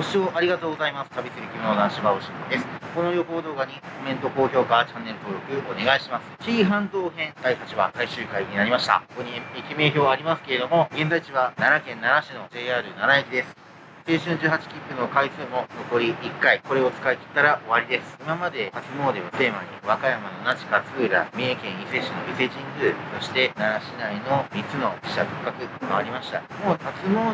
ご視聴ありがとうございます。旅する君の男子バオシンです。この旅行動画にコメント、高評価、チャンネル登録お願いします。紀伊半島編第8話最終回になりました。ここに駅名表ありますけれども、現在地は奈良県奈良市の JR 奈良駅です。青春18切符の回数も残り1回。これを使い切ったら終わりです。今まで初詣をテーマに、和歌山の那智勝浦、三重県伊勢市の伊勢神宮、そして奈良市内の3つの寺社仏閣回りました。もう初詣の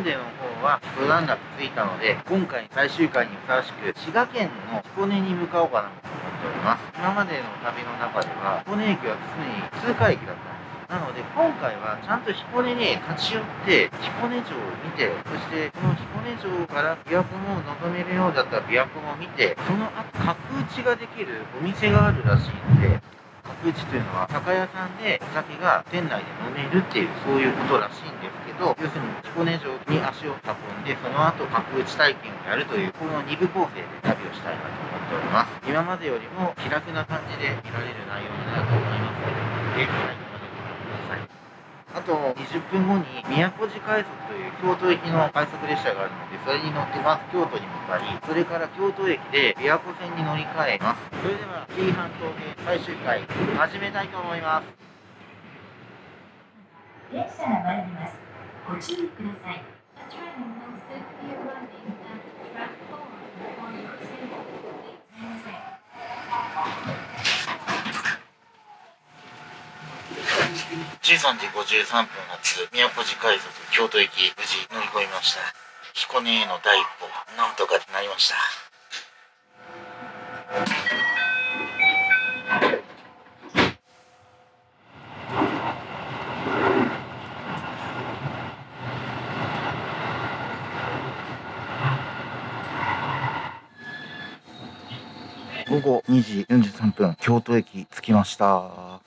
方は一段落ついたので、今回最終回にふさわしく、滋賀県の彦根に向かおうかなと思っております。今までの旅の中では、彦根駅は常に通過駅だったんです。なので今回はちゃんと彦根に立ち寄って彦根城を見てそしてこの彦根城から琵琶湖も望めるようだったら琵琶湖も見てその後角打ちができるお店があるらしいので角打ちというのは酒屋さんでお酒が店内で飲めるっていうそういうことらしいんですけど要するに彦根城に足を運んでその後角打ち体験をやるというこの2部構成で旅をしたいなと思っております。今までよりも気楽な感じで見られる内容になると思いますのでぜひ最後までご覧ください。あと20分後に宮古寺快速という京都駅の快速列車があるのでそれに乗ってまず京都に向かいそれから京都駅で琵琶湖線に乗り換えますそれでは紀伊半島編最終回始めたいと思います電車が参ります。ご注意ください。13時53分発宮古寺快速京都駅無事乗り込みました彦根への第一歩なんとかなりました午後2時43分京都駅着きました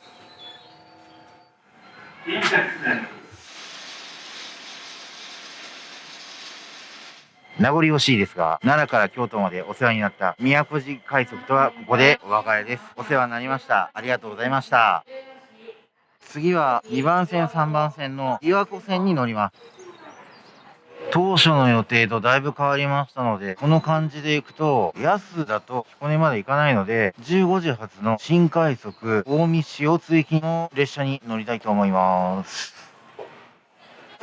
名残惜しいですが、奈良から京都までお世話になった宮古寺快速とはここでお別れです。お世話になりました。ありがとうございました。次は2番線、3番線の琵琶湖線に乗ります。当初の予定とだいぶ変わりましたので、この感じで行くと、安だと彦根まで行かないので、15時発の新快速近江塩津行きの列車に乗りたいと思います。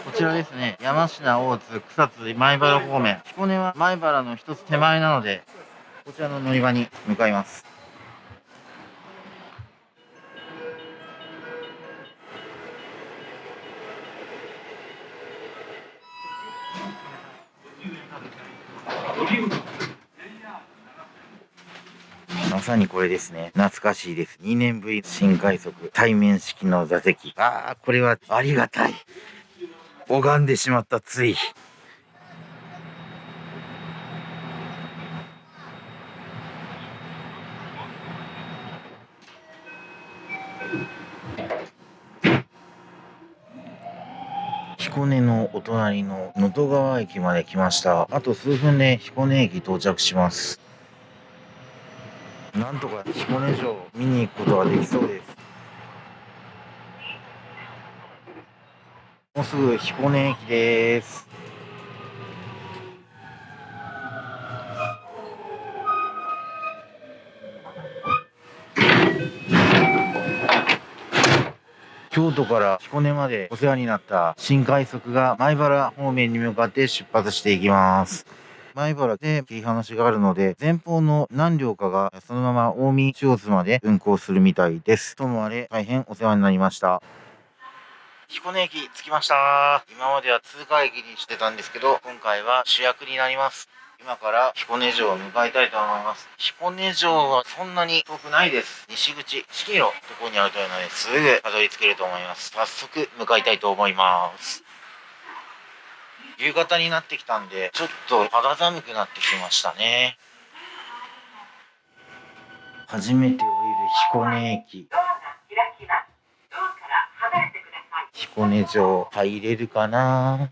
こちらですね、山科、大津、草津、米原方面。彦根は米原の一つ手前なので、こちらの乗り場に向かいます。まさにこれですね。懐かしいです。2年ぶり新快速対面式の座席。ああ、これはありがたい。拝んでしまったつい。彦根のお隣の能登川駅まで来ました。あと数分で彦根駅到着します。なんとか彦根城を見に行くことができそうです。もうすぐ彦根駅です。京都から彦根までお世話になった新快速が米原方面に向かって出発していきます。米原で切り離しがあるので、前方の何両かがそのまま近江塩津まで運行するみたいです。ともあれ大変お世話になりました。彦根駅着きました。今までは通過駅にしてたんですけど、今回は主役になります。今から彦根城を向かいたいと思います。彦根城はそんなに遠くないです。西口1キロとこにあるというのですぐたどり着けると思います。早速向かいたいと思います。夕方になってきたんで、ちょっと肌寒くなってきましたね。初めて降りる彦根駅。彦根城入れるかな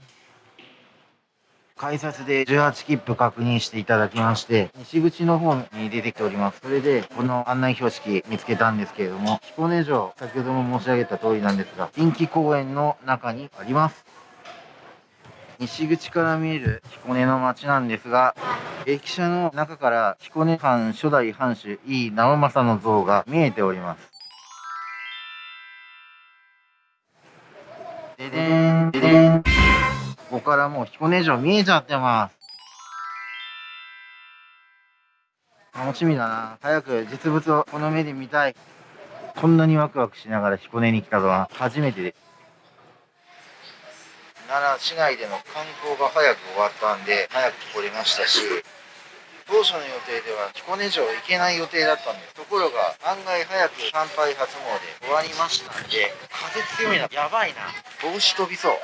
改札で18切符確認していただきまして、西口の方に出てきております。それで、この案内標識見つけたんですけれども、彦根城、先ほども申し上げた通りなんですが、近畿公園の中にあります。西口から見える彦根の街なんですが、駅舎の中から彦根藩初代藩主井伊直政の像が見えております。ででん、ででん。ここからもう彦根城見えちゃってます。楽しみだな。早く実物をこの目で見たい。こんなにワクワクしながら彦根に来たのは初めてです。奈良市内での観光が早く終わったんで、早く来れましたし、当初の予定では彦根城行けない予定だったんです。ところが案外早く参拝初詣終わりましたんで、風強いな。やばいな。帽子飛びそう。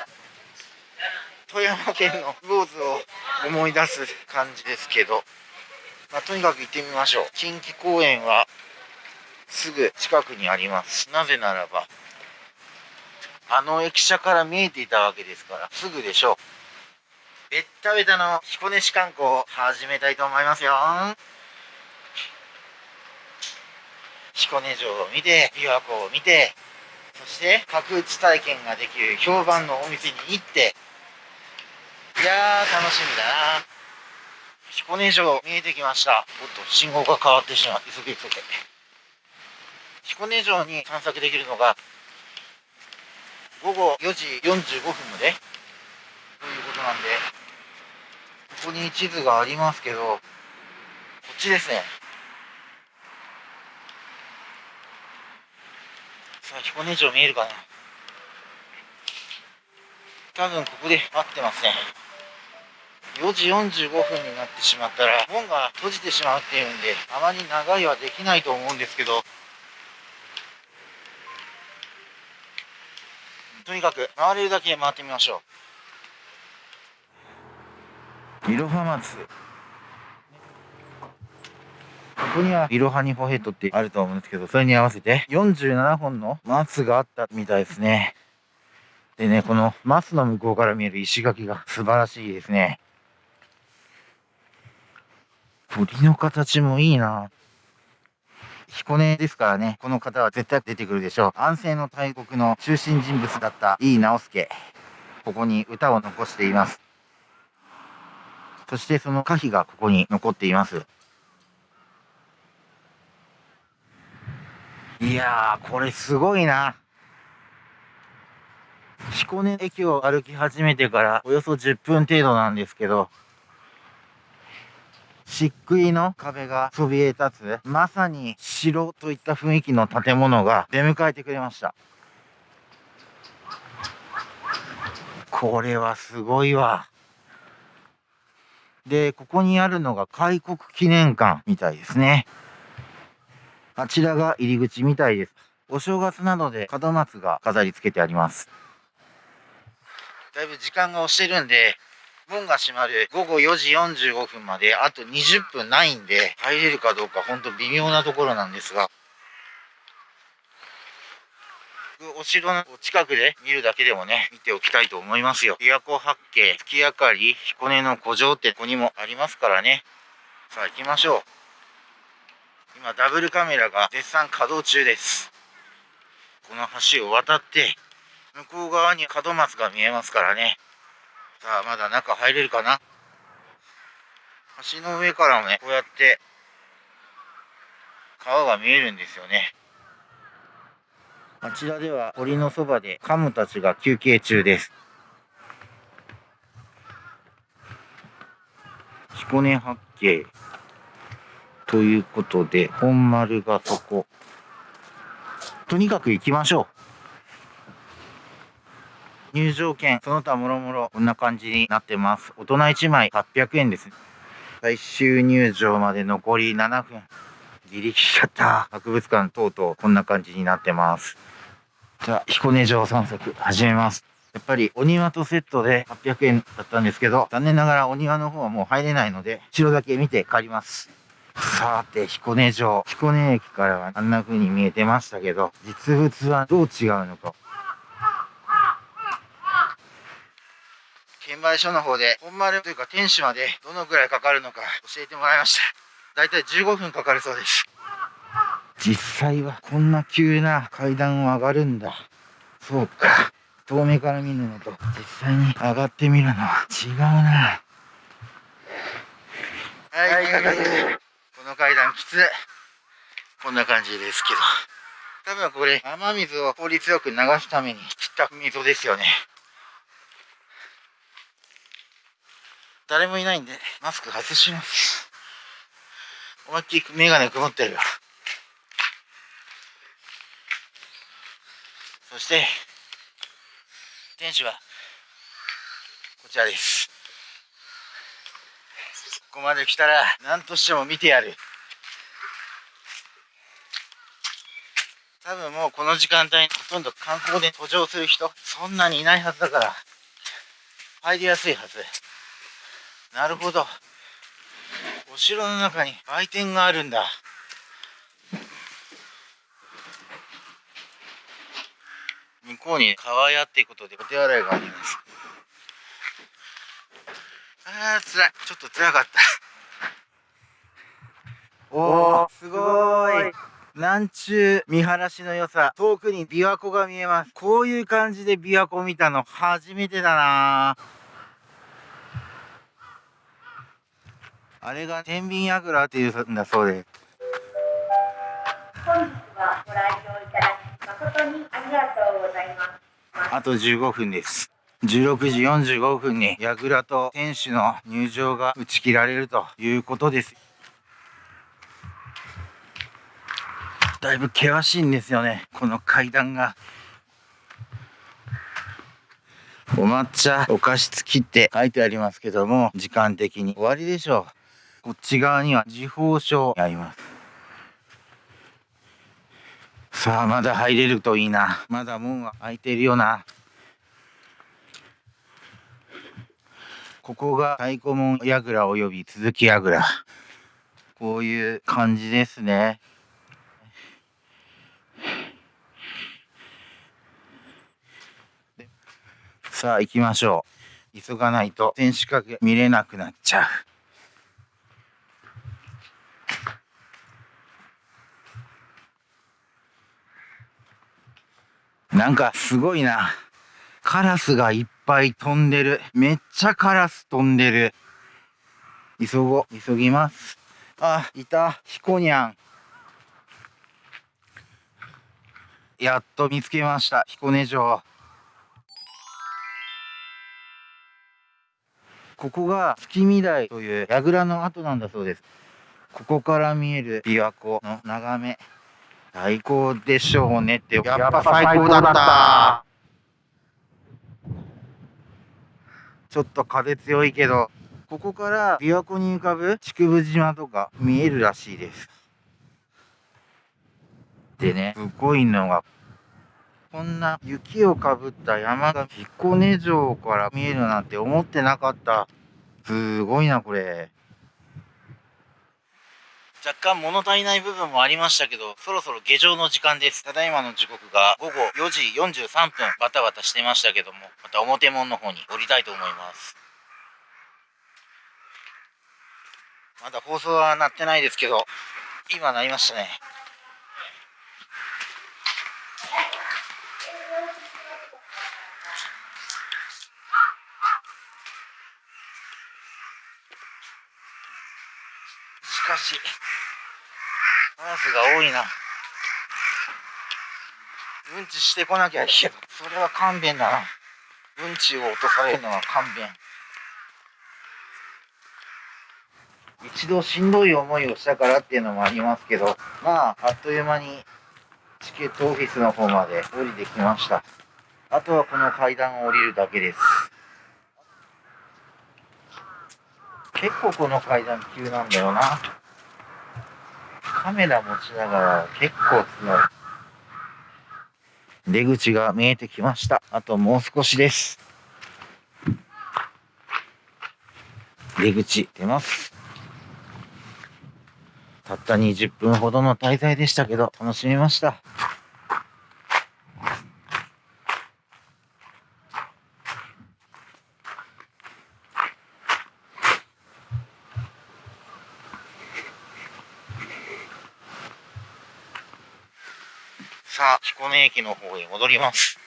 富山県の坊主を思い出す感じですけど、まあ、とにかく行ってみましょう。近畿公園はすぐ近くにあります。なぜならば、あの駅舎から見えていたわけですから、すぐでしょう。べったべたの彦根市観光を始めたいと思いますよ。彦根城を見て、琵琶湖を見て、そして角打ち体験ができる評判のお店に行って、いやー楽しみだな。彦根城見えてきました。おっと、信号が変わってしまう。急げ急げ。彦根城に散策できるのが、午後4時45分までということなんで、ここに地図がありますけど、こっちですね。さあ、彦根城見えるかな多分ここで合ってますね。4時45分になってしまったら、門が閉じてしまうっていうんで、あまり長いはできないと思うんですけど、とにかく回れるだけ回ってみましょう。いろは松。ここにはいろはにほヘッドってあると思うんですけど、それに合わせて47本の松があったみたいですね。でね、この松の向こうから見える石垣が素晴らしいですね。鳥の形もいいな。彦根ですからね、この方は絶対出てくるでしょう。安政の大国の中心人物だった井伊直弼。ここに歌を残しています。そしてその歌碑がここに残っています。いやー、これすごいな。彦根駅を歩き始めてからおよそ10分程度なんですけど、漆喰の壁がそびえ立つ、まさに城といった雰囲気の建物が出迎えてくれました。これはすごいわ。で、ここにあるのが開国記念館みたいですね。あちらが入り口みたいです。お正月などで門松が飾り付けてあります。だいぶ時間が押してるんで、門が閉まる午後4時45分まであと20分ないんで、入れるかどうかほんと微妙なところなんですが、お城の近くで見るだけでもね、見ておきたいと思いますよ。琵琶湖八景、月明かり、彦根の古城ってここにもありますからね。さあ行きましょう。今ダブルカメラが絶賛稼働中です。この橋を渡って、向こう側に門松が見えますからね。さあ、まだ中入れるかな橋の上からもね、こうやって、川が見えるんですよね。あちらでは堀のそばでカムたちが休憩中です。彦根八景。ということで、本丸がそこ。とにかく行きましょう。入場券、その他もろもろ、こんな感じになってます。大人1枚800円です。最終入場まで残り7分。ギリギリだった。博物館等々、こんな感じになってます。じゃあ、彦根城散策、始めます。やっぱりお庭とセットで800円だったんですけど、残念ながらお庭の方はもう入れないので、城だけ見て帰ります。さて、彦根城。彦根駅からはあんな風に見えてましたけど、実物はどう違うのか。券売所の方で、本丸というか天守までどのくらいかかるのか教えてもらいました。だいたい15分かかるそうです。実際はこんな急な階段を上がるんだ。そうか。遠目から見るのと実際に上がってみるのは違うな。ははい、この階段きつい。こんな感じですけど。多分これ、雨水を効率よく流すために切った溝ですよね。誰もいないんで、マスク外します。思いっきりメガネ曇ってるよ。そして、店主は、こちらです。ここまで来たら、何としても見てやる。多分もうこの時間帯にほとんど観光で途上する人、そんなにいないはずだから、入りやすいはず。なるほど。お城の中に売店があるんだ。向こうに川屋っていうことでお手洗いがあります。あー、辛い。ちょっと辛かった。おー、すごーい。南中見晴らしの良さ。遠くに琵琶湖が見えます。こういう感じで琵琶湖見たの初めてだなあれが天秤櫓っていうんだそうです。本日はご来場いただき誠にありがとうございます。あと15分です。16時45分に櫓と天守の入場が打ち切られるということです。だいぶ険しいんですよね。この階段が。お抹茶お菓子付きって書いてありますけども、時間的に終わりでしょう。こっち側には時報書あります。さあ、まだ入れるといいな。まだ門は開いてるよな。ここが太鼓門櫓および続き櫓。こういう感じですね。さあ行きましょう。急がないと天守閣見れなくなっちゃう。なんかすごいな。カラスがいっぱい飛んでる。めっちゃカラス飛んでる。急ごう。急ぎます。あ、いた。ヒコニャン。やっと見つけました。彦根城。ここが月見台という櫓の跡なんだそうです。ここから見える琵琶湖の眺め。最高でしょうねって。やっぱ最高だった。ちょっと風強いけど、ここから琵琶湖に浮かぶ竹生島とか見えるらしいです。でね、すごいのが、こんな雪をかぶった山が彦根城から見えるなんて思ってなかった。すごいな、これ。若干物足りない部分もありましたけど、そろそろ下城の時間です。ただいまの時刻が午後4時43分、バタバタしてましたけども、また表門の方に降りたいと思います。まだ放送は鳴ってないですけど、今鳴りましたね。しかし、カラスが多いな。うんちしてこなきゃいいけど、それは勘弁だな。うんちを落とされるのは勘弁。一度しんどい思いをしたからっていうのもありますけど、まあ、あっという間にチケットオフィスの方まで降りてきました。あとはこの階段を降りるだけです。結構この階段急なんだよな。カメラ持ちながら結構強い。出口が見えてきました。あともう少しです。出口出ます。たった20分ほどの滞在でしたけど、楽しみました。彦根駅の方へ戻ります。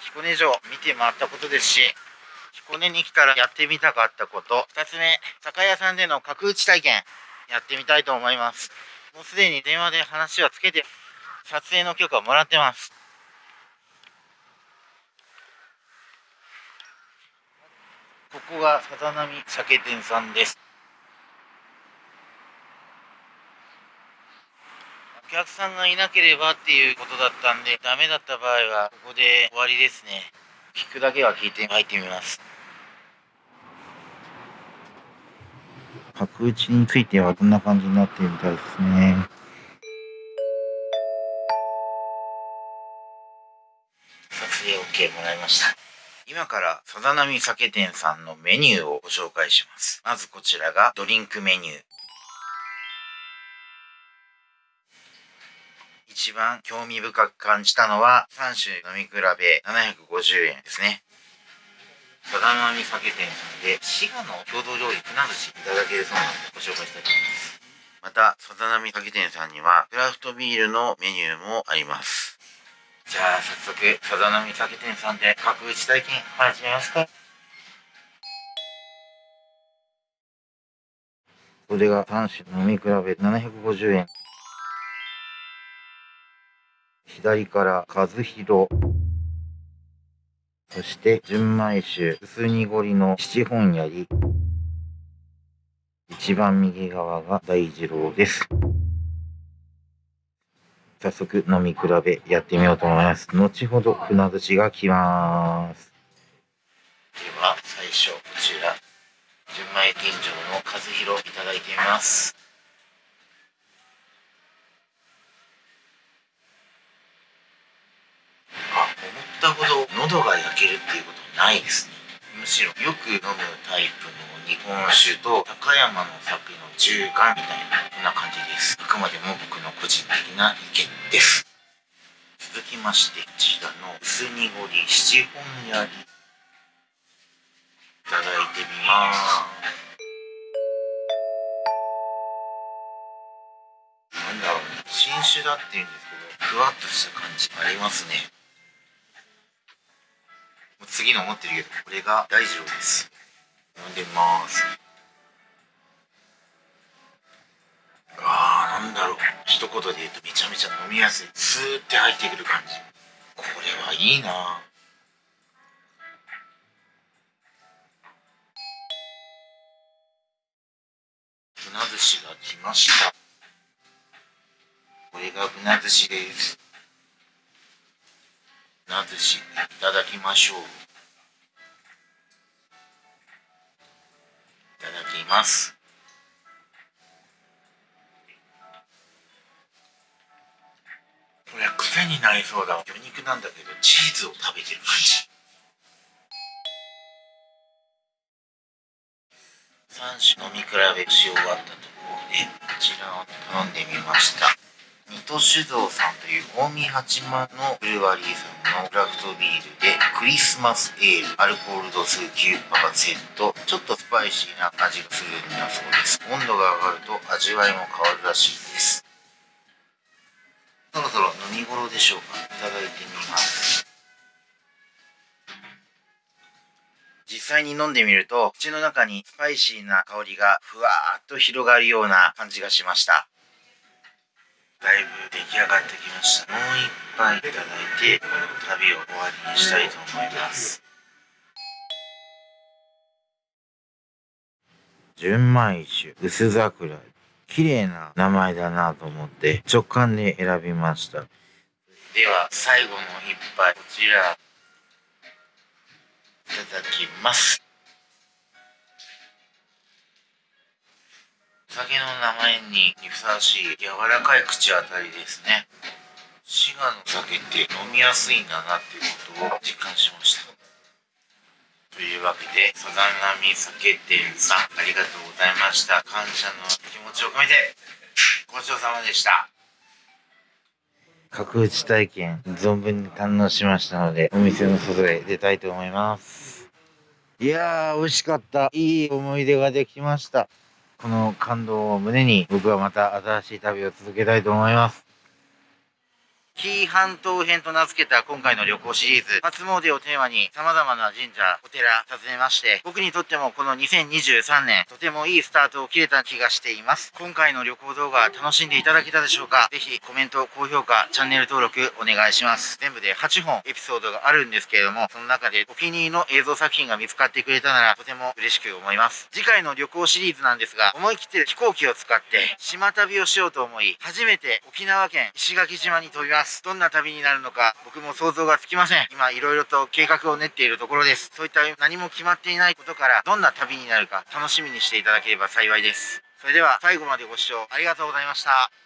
彦根城見て回ったことですし、彦根に来たらやってみたかったこと2つ目酒屋さんでの角打ち体験やってみたいと思います。もうすでに電話で話はつけて撮影の許可をもらってます。ここがさざ波酒店さんです。客さんがいなければっていうことだったんでダメだった場合はここで終わりですね。聞くだけは聞いて入ってみます。角打ちについてはこんな感じになってるみたいですね。撮影 OK もらいました。今からさざ波酒店さんのメニューをご紹介します。まずこちらがドリンクメニュー一番興味深く感じたのは3種飲み比べ750円ですね。さざ波酒店さんで滋賀の郷土料理船寿司いただけるそうなのでご紹介したいと思います。またさざ波酒店さんにはクラフトビールのメニューもあります。じゃあ早速さざ波酒店さんで角打ち体験始めますか。これが3種飲み比べ750円。左から和弘。そして純米酒。薄濁りの七本槍。一番右側が大二郎です。早速飲み比べやってみようと思います。後ほど船寿司が来ます。では最初こちら。純米吟醸の和弘いただいてみますあ思ったほどけるっていうことないですね。むしろよく飲むタイプの日本酒と高山の酒の中間みたいなこんな感じです。あくまでも僕の個人的な意見です。続きましてこちらの薄濁り七本槍いただいてみます。なんだろうね。新酒だって言うんですけどふわっとした感じありますね。次の持ってるけどこれが大二郎です飲んでます。あーなんだろう。一言で言うとめちゃめちゃ飲みやすい。スーって入ってくる感じ。これはいいな。船寿司が来ました。これが船寿司です。船寿司いただきましょう。いただきます。これは癖になりそうだ魚肉なんだけどチーズを食べてる感じ。3種飲み比べし終わったところでこちらを頼んでみました。水戸酒造さんという近江八幡のブルワリーさんのクラフトビールでクリスマスエール。アルコール度数9%ちょっとスパイシーな味がするんだそうです。温度が上がると味わいも変わるらしいです。そろそろ飲み頃でしょうか。いただいてみます。実際に飲んでみると口の中にスパイシーな香りがふわーっと広がるような感じがしました。上がってきました。もう一杯いただいてこの旅を終わりにしたいと思います。純米酒薄桜綺麗な名前だなと思って直感で選びました。では最後の一杯こちらいただきます。酒の名前にふさわしい柔らかい口当たりですね。滋賀の酒って飲みやすいんだなっていうことを実感しました。というわけでサザンラミ酒店さんありがとうございました。感謝の気持ちを込めてごちそうさまでした。角打ち体験存分に堪能しましたのでお店の外へ出たいと思います。いやー美味しかった。いい思い出ができました。この感動を胸に僕はまた新しい旅を続けたいと思います。紀伊半島編と名付けた今回の旅行シリーズ、初詣をテーマに様々な神社、お寺訪ねまして、僕にとってもこの2023年、とてもいいスタートを切れた気がしています。今回の旅行動画楽しんでいただけたでしょうか？ぜひコメント、高評価、チャンネル登録お願いします。全部で8本エピソードがあるんですけれども、その中でお気に入りの映像作品が見つかってくれたならとても嬉しく思います。次回の旅行シリーズなんですが、思い切って飛行機を使って島旅をしようと思い、初めて沖縄県石垣島に飛びますます。どんな旅になるのか僕も想像がつきません。今いろいろと計画を練っているところです。そういった何も決まっていないことからどんな旅になるか楽しみにしていただければ幸いです。それでは最後までご視聴ありがとうございました。